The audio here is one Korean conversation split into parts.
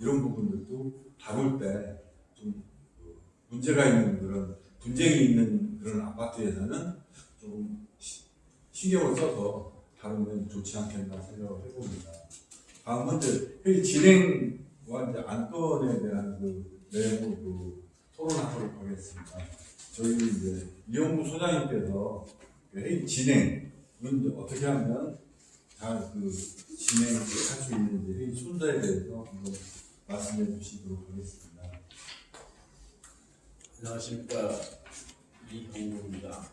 이런 부분들도 다룰 때좀 그 문제가 있는 그런 분쟁이 있는 그런 아파트에서는 좀 시- 신경을 써서 다루면 좋지 않겠나 생각을 해봅니다. 다음은 이제 회의 진행과 이제 안건에 대한 그 내용을 그 토론하도록 하겠습니다. 저희 이제 이영구 소장님께서 그 회의 진행은 어떻게 하면 잘그 진행을 할수 있는지 회의 순서에 대해서 한번 말씀해 주시도록 하겠습니다. 안녕하십니까 이동구입니다.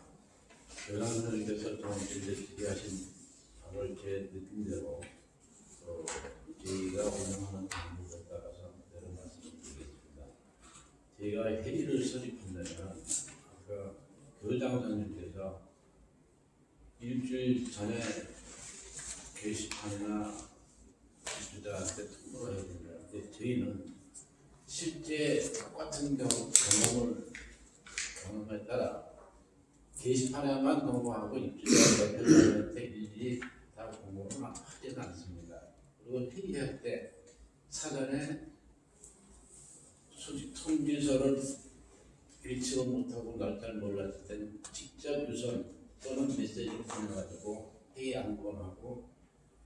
교장 선생님께서 좀 이제 질의하신 바로 제 느낌대로 어, 저희가 운영하는 방법에 따라서 그대로 말씀드리겠습니다. 저희가 회의를 수립한다면 아까 교장 선생님께서 일주일 전에 게시판이나 지주자한테 통보를 해야. 근데 저희는 실제 똑같은 경우, 경험을 경험에 따라 게시판에만 공부하고 입주자 대표자한테 일일이 다 공부를 하지는 않습니다. 그리고 회의할 때 사전에 수직 통지서를 읽지도 못하고 날짜를 몰랐을 때는 직접 유선 또는 메시지를 보내가지고 회의 안건하고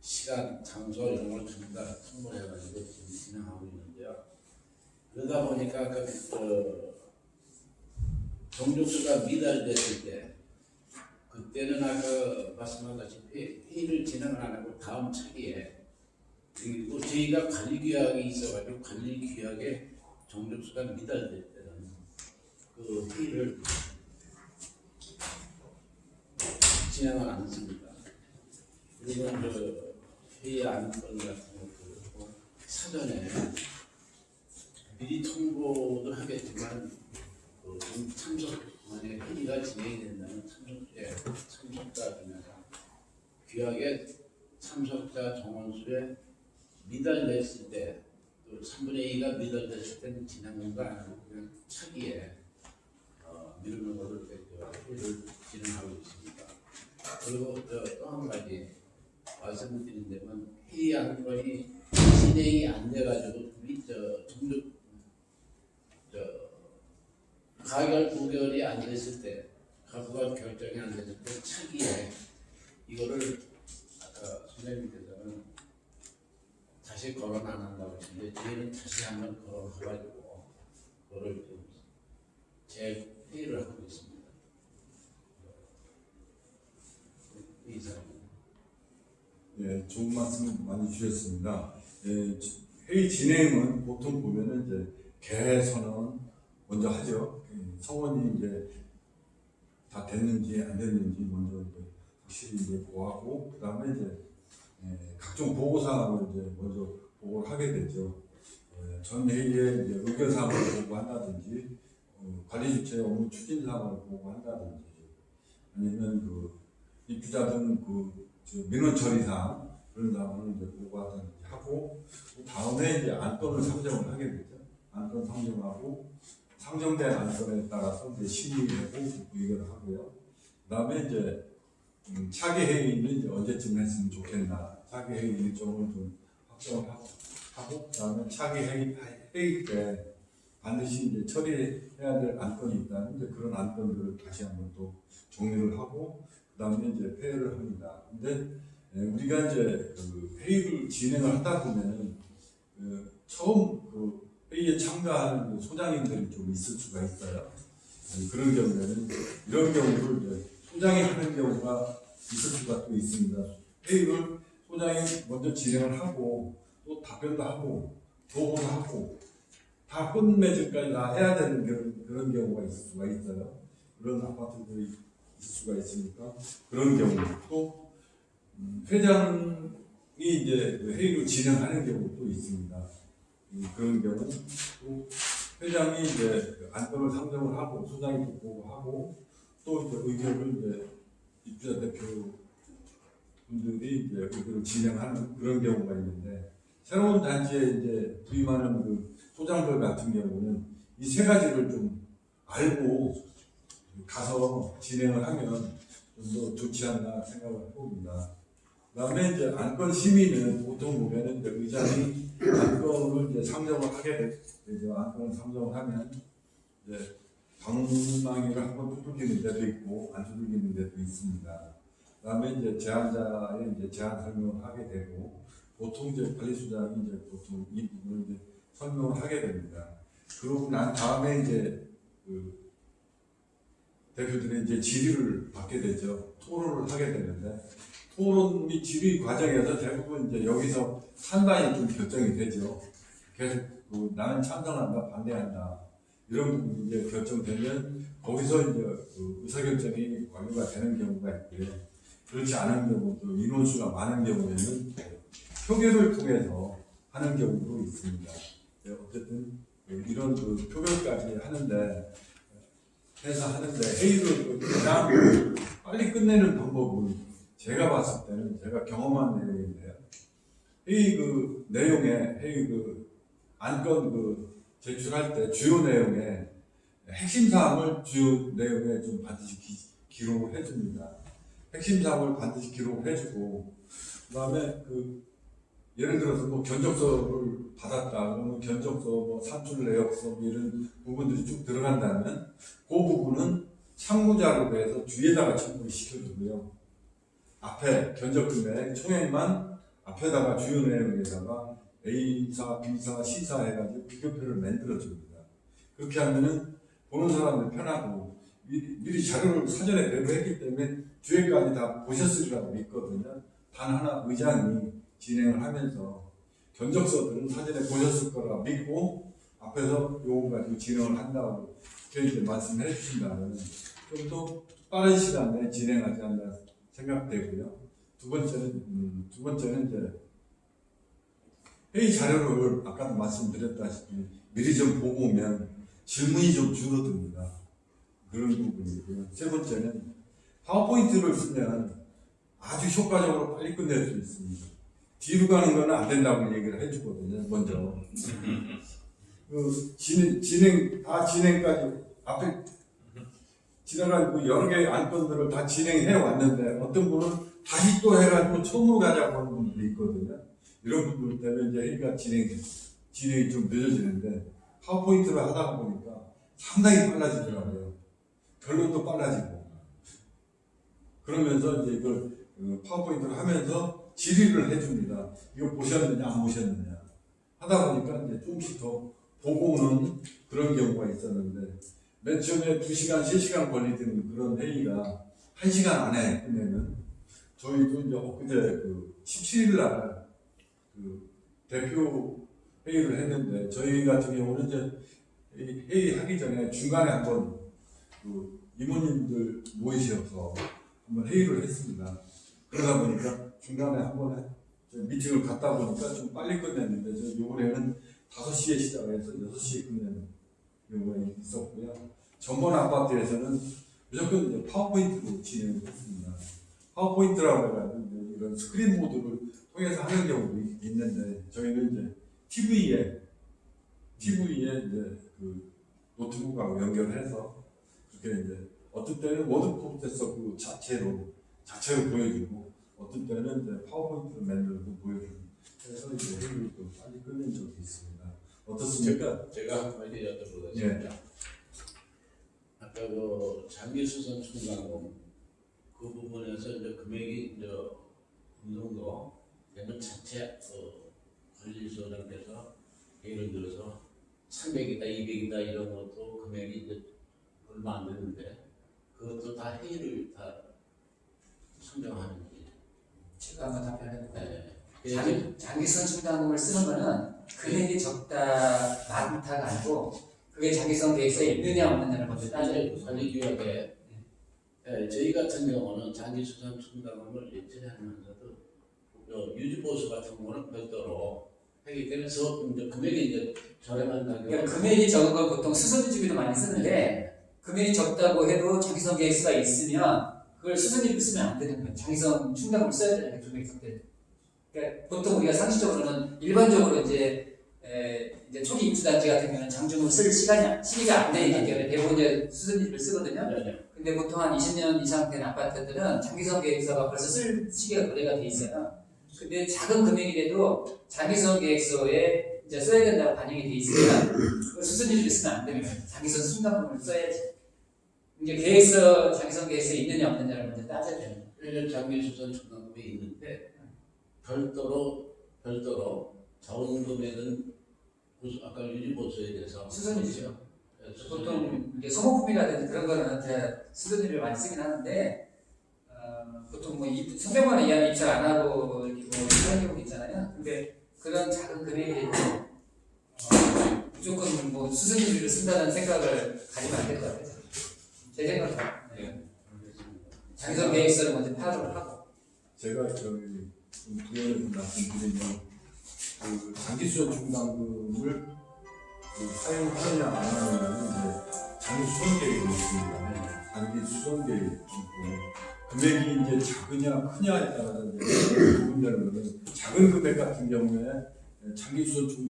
시간, 장소 이런 걸 전부 다 통보해가지고 지금 진행하고 있는데요. 그러다 보니까 그 어, 정족수가 미달됐을 때 그때는 아까 말씀하다시피 회의를 진행을 안 하고 다음 차기에 그리고 저희가 관리 규약이 있어가지고 관리 규약에 정족수가 미달될 때는 그 회의를 진행을 안 했습니다. 그리고 그 회의 안건 같은 것도 사전에 미리 통보도 하겠지만 그 참석 만약에 회의가 진행이 된다면 참석자의 참석자 중에서 규약에 참석자 정원수에 미달됐을 때 또 3분의 2가 미달됐을 때는 진행한가 안 하고 그냥 차기에 어, 미루는 것을 회의를 진행하고 있습니다. 그리고 또 한 가지 말씀을 드린다면 회의 안건이 진행이 안 돼가지고 밑저 정적 저 가결 부결이 안 됐을 때 가부가 결정이 안 됐을 때 차기에 이거를 아까 선생님께서는 다시 거론 안 한다고 하시는데 저희는 다시 한번 거론해가지고 그거를 좀 재회의를 하고 있습니다. 이상입니다. 예, 좋은 말씀 많이 주셨습니다. 예, 지- 회의 진행은 보통 보면은 이제 개선언 먼저 하죠. 예, 성원이 이제 다 됐는지 안 됐는지 먼저 이제 확실히 이제 보하고 그 다음에 이제 예, 각종 보고 사항을 이제 먼저 보고를 하게 되죠. 예, 전 회의에 이제 의견 사항을 보고한다든지 어, 관리 주체 업무 추진 사항을 보고한다든지 아니면 그 입주자 등그 저 민원 처리 사항 그런 사항을 이제 보고하든지 하고 그 다음에 이제 안건을 상정을 하게 되죠. 안건 상정하고 상정된 안건에 따라서 이제 심의하고 의견을 하고요. 그다음에 이제 음, 차기 회의는 이제 언제쯤 했으면 좋겠나 차기 회의 일정을 좀 확정을 하고 그다음에 차기 회의 회의 때 반드시 이제 처리해야 될 안건이 있다면 이제 그런 안건들을 다시 한번 또 정리를 하고 그 다음에 이제 회의를 합니다. 근데 예, 우리가 이제 그 회의를 진행을 하다 보면은 그 처음 그 회의에 참가하는 그 소장님들이 좀 있을 수가 있어요. 예, 그런 경우에는 이런 경우를 소장이 하는 경우가 있을 수가 또 있습니다. 회의를 소장이 먼저 진행을 하고 또 답변도 하고 보고도 하고 다 끝맺음까지 다 해야 되는 그런, 그런 경우가 있을 수가 있어요. 그런 아파트들이 수가 있으니까 그런 경우 또 음, 회장이 이제 그 회의를 진행하는 경우도 있습니다. 음, 그런 경우 또 회장이 이제 그 안건을 상정을 하고 소장이 또 보고 하고 또 이제 의견을 이제 입주자 대표 분들이 이제 의견을 진행하는 그런 경우가 있는데 새로운 단지에 이제 부임하는 그 소장들 같은 경우는 이 세 가지를 좀 알고 가서 진행을 하면 좀 더 좋지 않나 생각을 해봅니다. 그다음에 이제 안건 심의는 보통 보면은 의장이 안건을 이제 상정을 하게 돼 이제 안건을 상정을 하면 이제 방망이를 한번 두들기는 데도 있고 안 두들기는 데도 있습니다. 그다음에 이제 제안자의 이제 제안 설명을 하게 되고 보통 이제 관리수장이 이제 보통 이 부분을 이제 설명을 하게 됩니다. 그러고 난 다음에 이제 그 대표들이 이제 질의를 받게 되죠. 토론을 하게 되는데 토론 및 질의 과정에서 대부분 이제 여기서 판단이 좀 결정이 되죠. 계속 그 나는 찬성한다, 반대한다 이런 부분이 이제 결정되면 거기서 이제 그 의사결정이 완료가 되는 경우가 있고요. 그렇지 않은 경우도 인원수가 많은 경우에는 표결을 통해서 하는 경우도 있습니다. 네, 어쨌든 이런 그 표결까지 하는데 해서 하는데 회의를 그냥 빨리 끝내는 방법은 제가 봤을 때는 제가 경험한 내용인데요. 회의 그 내용에 회의 그 안건 그 제출할 때 주요 내용에 핵심 사항을 주요 내용에 좀 반드시 기, 기록을 해줍니다. 핵심 사항을 반드시 기록을 해주고 그다음에 그 예를 들어서 뭐 견적서를 받았다 그러면 견적서 뭐 산출 내역서 뭐 이런 부분들이 쭉 들어간다면 그 부분은 참고자료로 해서 뒤에다가 첨부를 시켜주고요. 앞에 견적 금액 총액만 앞에다가 주요 내용에다가 A사, B사, C사 해가지고 비교표를 만들어줍니다. 그렇게 하면은 보는 사람들 편하고 미리, 미리 자료를 사전에 배부했기 때문에 뒤에까지 다 보셨으리라고 믿거든요. 단 하나 의장이 진행을 하면서 견적서들은 사전에 보셨을 거라 믿고 앞에서 요거 가지고 진행을 한다고 이제 말씀해 주신다면 좀 더 빠른 시간에 진행하지 않나 생각되고요. 두 번째는 음, 두 번째는 이제 회의 자료를 아까도 말씀드렸다시피 미리 좀 보고 오면 질문이 좀 줄어듭니다. 그런 부분이고요. 세 번째는 파워포인트를 쓰면 아주 효과적으로 빨리 끝낼 수 있습니다. 뒤로 가는 거는 안 된다고 얘기를 해주거든요, 먼저. 그 진행, 진행, 다 진행까지 앞에 지나간 그 여러 개의 안건들을 다 진행해 왔는데 어떤 분은 다시 또 해가지고 처음으로 가자고 하는 분들이 있거든요. 이런 분들 때문에 이제 회의가 진행, 진행이 좀 늦어지는데 파워포인트를 하다 보니까 상당히 빨라지더라고요. 결론도 빨라지고. 그러면서 이제 이걸 그 파워포인트를 하면서 질의를 해줍니다. 이거 보셨느냐, 안 보셨느냐. 하다 보니까 이제 조금씩 더 보고 오는 그런 경우가 있었는데, 맨 처음에 2시간, 3시간 걸리던 그런 회의가 1시간 안에 끝내는, 저희도 이제 엊그제 그 17일 날, 그 대표 회의를 했는데, 저희 같은 경우는 이제 이 회의하기 전에 중간에 한번 그 이모님들 모이셔서 한번 회의를 했습니다. 그러다 보니까 중간에 한번 해- 저 미팅을 갔다 보니까 좀 빨리 끝냈는데 저 요번에는 5시에 시작해서 6시에 끝내는 경우가 있었고요. 전번 아파트에서는 무조건 파워포인트로 진행을 했습니다. 파워포인트라고 해가지고 이런 스크린 보드를 통해서 하는 경우도 있- 있는데 저희는 이제 TV에 TV에 이제 그 노트북하고 연결해서 그렇게 이제 어떤 때는 워드 프로세서 그 자체로 자체로 보여주고 어떤 때는 이제 파워포인트를 만들어서 보여주고 그래서 이제 회의를 좀 빨리 끝낸 적이 있습니다. 어떻습니까? 제가 한 가지 여쭤보겠습니다. 아까 그 장기수선 충당금 그 부분에서 이제 금액이 이제 어느 정도 되면 자체 그 관리소장께서 예를 들어서 300이다, 200이다 이런 것도 금액이 이제 얼마 안 되는데 그것도 다 회의를 다 선정하는 한번 답변해 볼까요? 네. 장, 장기성 충당금을 쓰는 거는 금액이 적다 많다가 아니고 그게 장기성 계획서에 있느냐 없느냐를 먼저 따져야 돼요. 관리규약에 예, 저희 같은 경우는 장기수산 충당금을 예치하면서도 어, 유지보수 같은 경우는 별도로 하기 때문에 서 이제 금액이 이제 저렴한 가격 그러니까 금액이 적은 걸 보통 수선주기도 많이 쓰는데 금액이 적다고 해도 장기성 계획서가 있으면 그걸 수선주기 쓰면 안 되는 거예요. 장기성 충당금을 써야 되는 금액이 적대. 그러니까 보통 우리가 상식적으로는 일반적으로 이제 에, 이제 초기 입주단지 같은 경우는 장중으로 쓸 시간이 시기가 안 되기 때문에 대부분 이제 수선집을 쓰거든요. 네, 네. 근데 보통 한 20년 이상 된 아파트들은 장기성 계획서가 벌써 쓸 시기가 노래가 돼 있어요. 근데 작은 금액이라도 장기성 계획서에 이제 써야 된다고 반영이 돼 그걸 수선집을 쓰면 안 됩니다. 장기성 순간금을 써야지. 이제 계획서 장기성 계획서에 있느냐 없느냐를 먼저 따져야 됩니다. 일년 장기 수선 충당금이 있는데 별도로 별도로 자원 금액은 보수- 아까 유지보수에 대해서 수선이죠. 네, 수선이- 보통 이게 소모품이라든지 그런 거는 수선집을 많이 쓰긴 하는데 어, 보통 뭐 입- 300만 원 이하는 입찰 안 하고 이렇게 뭐 하는 경우도 있잖아요. 근데 그런 작은 금액이 어, 무조건 뭐 수선집을 쓴다는 생각을 가지면 안될것 같아요. 제 생각은 네. 알겠습니다. 장기성 계획서를 먼저 파악을 하고 제가 저기 좀 부연해서 말씀드리면 그 장기수전 충당금을 그 사용하느냐 안 하느냐는 이제 장기수선 계획이 있습니다. 장기수선 계획이 있고 금액이 이제 작으냐 크냐에 따라서 구분되는 거는 작은 금액 같은 경우에 장기수선 충